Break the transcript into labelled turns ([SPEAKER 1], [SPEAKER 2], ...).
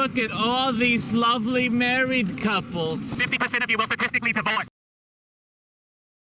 [SPEAKER 1] look at all these lovely married couples.
[SPEAKER 2] 50% of you will statistically divorced.